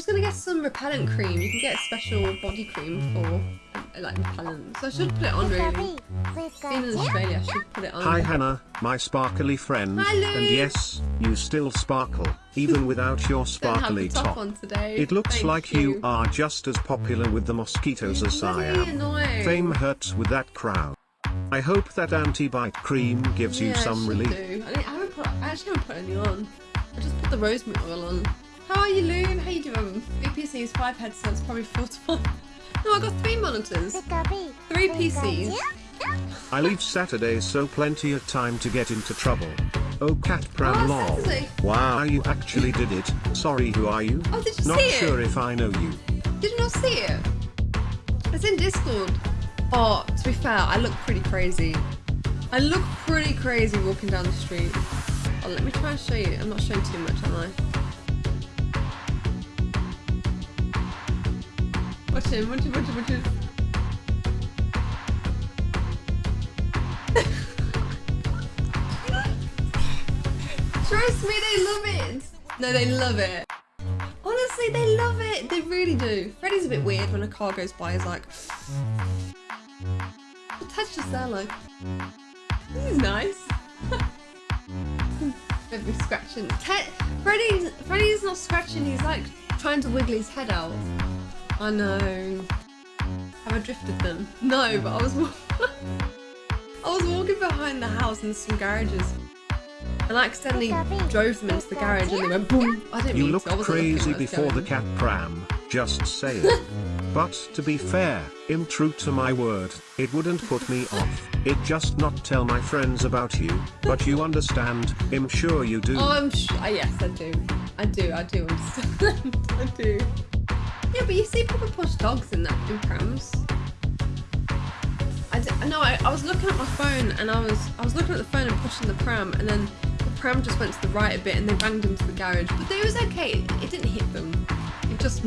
was gonna get some repellent cream. You can get a special body cream for uh, like repellent. So I should put it on really. Being in Australia, I should put it on. Hi Hannah, my sparkly friend. Hi, Louis. And yes, you still sparkle, even without your Don't have sparkly top, top. on today. It looks Thank like you. are just as popular with the mosquitoes as I am. annoying. Fame hurts with that crowd. I hope that anti-bite cream gives you Yeah, I some relief. do. I, think- I haven't put. I actually haven't put any on. I just put the rosemary oil on. How are you, Loon? How you doing? Three PCs, five headsets, probably four to one. No, I got three monitors, three PCs. I leave Saturdays so plenty of time to get into trouble. Oh cat pram Oh, lol. Saturday. Wow you actually did it. Sorry who are you? Oh, did you Not see it? sure if I know you. Did you not see it? It's in Discord. Oh, to be fair, I look pretty crazy. I look pretty crazy walking down the street. Oh, let me try and show you. I'm not showing too much, am I? Watch him, watch him, watch him, watch him. Trust me, they love it. No, they love it. Honestly, they love it. They really do. Freddy's a bit weird when a car goes by. He's like, touch there, like, this is nice. Maybe scratching. Te- Freddy's Freddy's not scratching. He's like trying to wiggle his head out. I know. Have I drifted them? No, but I was. I was walking behind the house in some garages. And I accidentally drove them into the garage and they went boom. I didn't You mean look to. I crazy where I before the cat pram, just saying. but to be fair, im true to my word, it wouldn't put me off. It just not tell my friends about you, but you understand, I'm sure you do. Oh, I'm sh- uh, yes, I do. I do. I do understand. I do. But you see people push dogs in that in prams. I d- know. I, I was looking at my phone and I was I was looking at the phone and pushing the pram, and then the pram just went to the right a bit and they banged into the garage. But it was okay. It, it didn't hit them. It just.